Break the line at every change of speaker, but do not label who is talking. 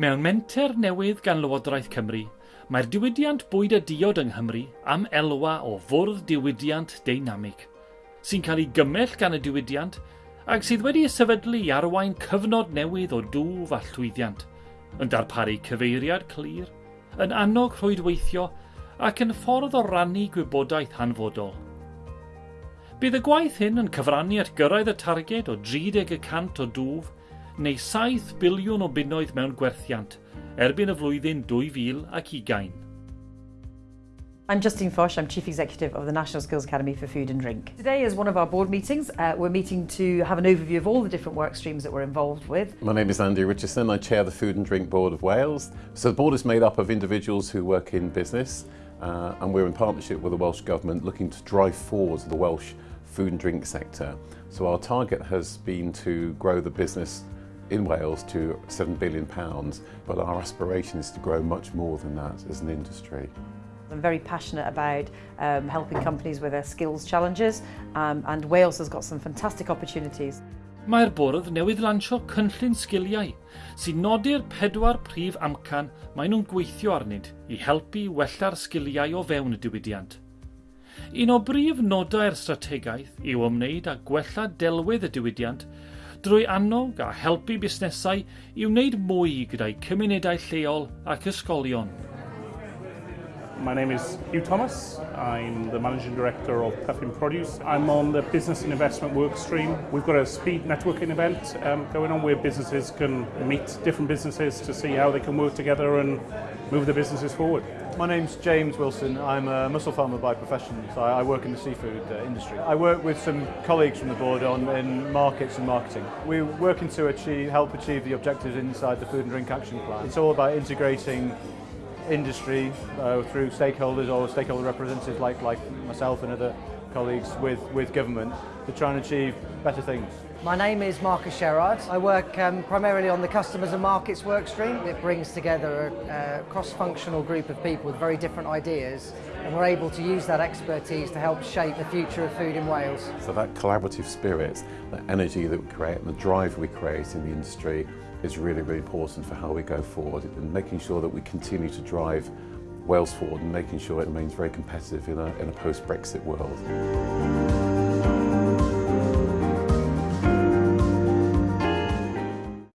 Mewn menter newydd gan Lywodraeth Cymru, mae'r diwydiant bwyd y diod yng Nghymru am elwa o fwrdd diwydiant deinamig, sy'n cael ei gymell gan y diwydiant ac sydd wedi sefydlu i arwain cyfnod newydd o dŵf a llwyddiant, yn darparu cyfeiriad clir, yn annog rhwydweithio ac yn ffordd o rannu gwybodaeth hanfodol. Bydd y gwaith hyn yn cyfrannu at gyrraedd y targed o 30% o dŵf neu 7 biliwn o bunnoedd mewn gwerthiant erbyn y flwyddyn 2020.
I'm Justine Foch, I'm Chief Executive of the National Skills Academy for Food and Drink. Today is one of our board meetings. Uh, we're meeting to have an overview of all the different work streams that we're involved with.
My name is Andy Richardson, I chair the Food and Drink Board of Wales. So the board is made up of individuals who work in business uh, and we're in partnership with the Welsh Government looking to drive forward the Welsh food and drink sector. So our target has been to grow the business in Wales to £7 billion, but our aspiration is to grow much more than that as an industry.
I'm very passionate about um, helping companies with their skills challenges um, and Wales has got some fantastic opportunities.
Mae'r bwrdd newydd lansio cynllun sgiliau sy'n nodi'r pedwar prif amcan maen nhw'n gweithio arnynt i helpu wella'r sgiliau o fewn y diwydiant. Un o brif nodau'r strategaeth yw ymwneud â gwella delwedd y diwydiant drwy annog a helpu busnesau i wneud mwy gyda'i cymunedau lleol ac ysgolion.
My name is Hugh Thomas. I'm the Managing Director of Puffin Produce. I'm on the Business and Investment work stream. We've got a speed networking event um, going on where businesses can meet different businesses to see how they can work together and move their businesses forward.
My name's James Wilson. I'm a mussel farmer by profession, so I work in the seafood uh, industry. I work with some colleagues from the board on in markets and marketing. We're working to achieve, help achieve the objectives inside the Food and Drink Action Plan. It's all about integrating industry uh, through stakeholders or stakeholder representatives like, like myself and other colleagues with, with government to try and achieve better things.
My name is Marcus Sherrard. I work um, primarily on the customers and markets work stream. It brings together a, a cross-functional group of people with very different ideas and we're able to use that expertise to help shape the future of food in Wales.
So that collaborative spirit, that energy that we create and the drive we create in the industry is really, really important for how we go forward and making sure that we continue to drive Wales forward and making sure it remains very competitive in a, in a post-Brexit world.